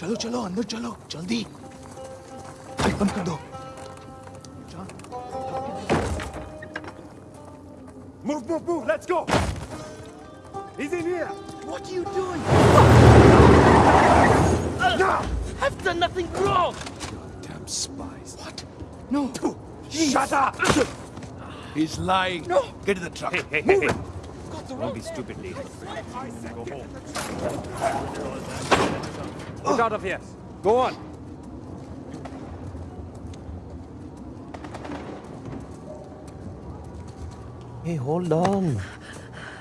चलो चलो अंदर चलो जल्दी लाइट बंद कर दो Move, move, move, let's go! He's in here! What are you doing? Now! I've done nothing wrong! Damn spies. What? No. Shut up! He's lying. No. Get in the truck. Hey, hey, hey, hey. Got the Don't be stupid, lady. Go home. Get out of here. Go on. Hey, hold on.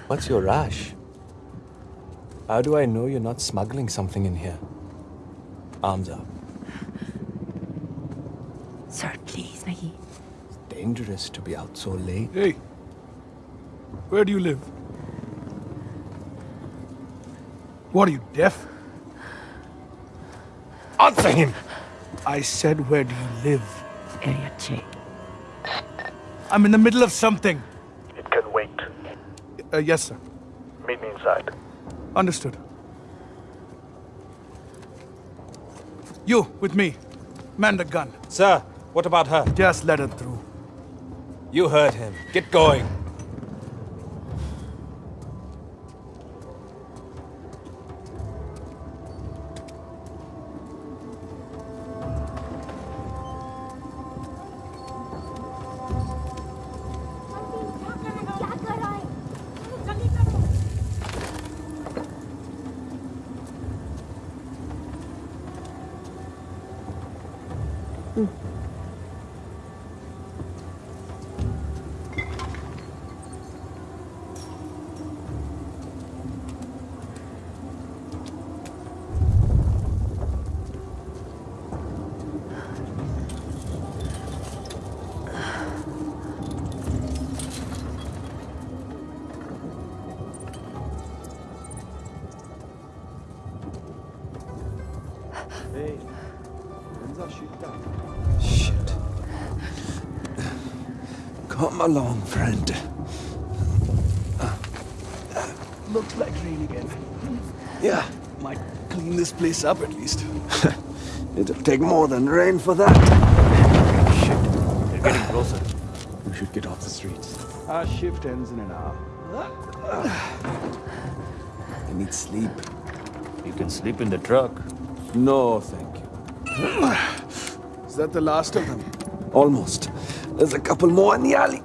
What's your rush? How do I know you're not smuggling something in here? Arms up. Sir, please, Maggie. It's dangerous to be out so late. Hey, where do you live? What are you, deaf? Answer him! I said, where do you live? Area J. I'm in the middle of something. It can wait. Uh, yes, sir. Meet me inside. Understood. You, with me. Man the gun. Sir, what about her? Just let her through. You heard him. Get going. Come along, friend. Looks like rain again. Yeah, Might clean this place up at least. it'll take more than rain for that. Shit. They're getting closer. We should get off the streets. Our shift ends in an hour. I need sleep. You can sleep in the truck. No, thank you. Is that the last of them? Almost. There's a couple more in the alley.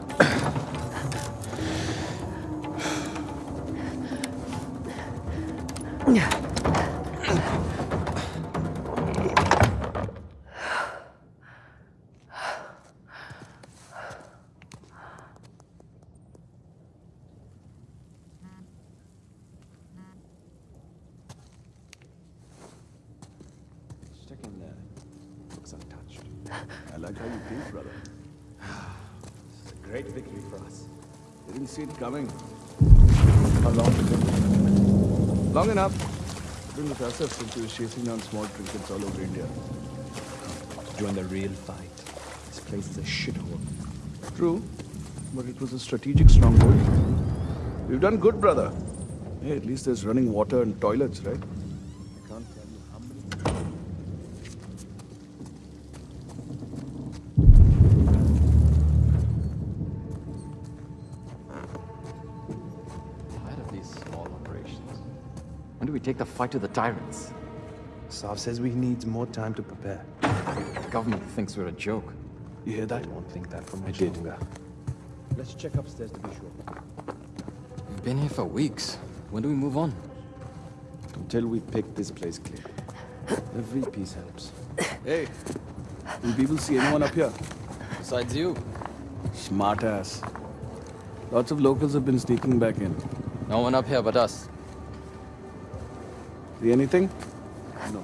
Stick in there. Looks untouched. I like how you think, brother. Great victory for us. Didn't see it coming. How long did it? Long enough. Been with us since he was chasing down small trinkets all over India. To join the real fight. This place is a shithole. True, but it was a strategic stronghold. We've done good, brother. Hey, at least there's running water and toilets, right? Take the fight to the tyrants? Sav says we need more time to prepare. The government thinks we're a joke. You hear that? I won't think that for I much did. longer. Let's check upstairs to be sure. We've been here for weeks. When do we move on? Until we pick this place clear. Every piece helps. Hey, will people see anyone up here? Besides you. Smart ass. Lots of locals have been sneaking back in. No one up here but us. See anything? No.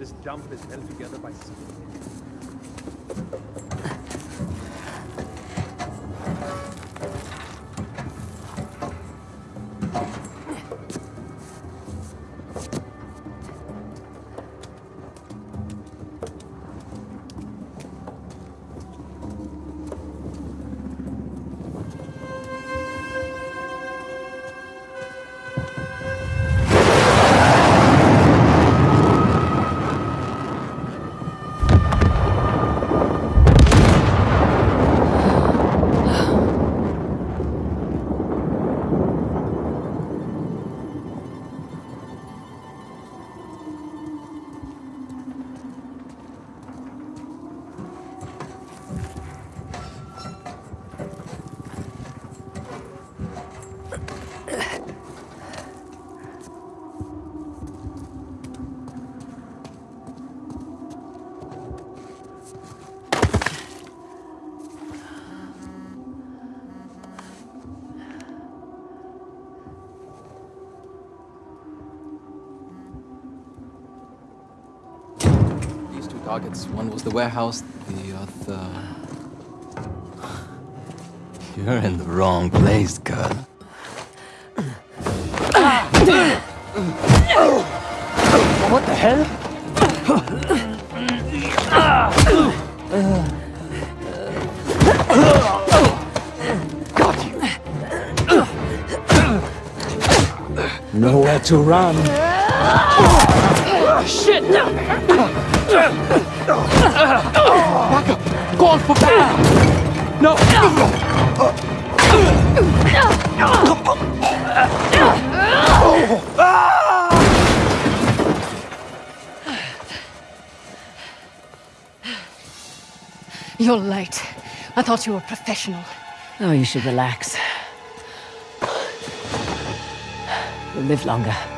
This dump is held together by cement. Targets. One was the warehouse, the other. You're in the wrong place, girl. What the hell? Got you. Nowhere to run. Shit! Call for backup. No. You're late. I thought you were professional. Oh, you should relax. You'll live longer.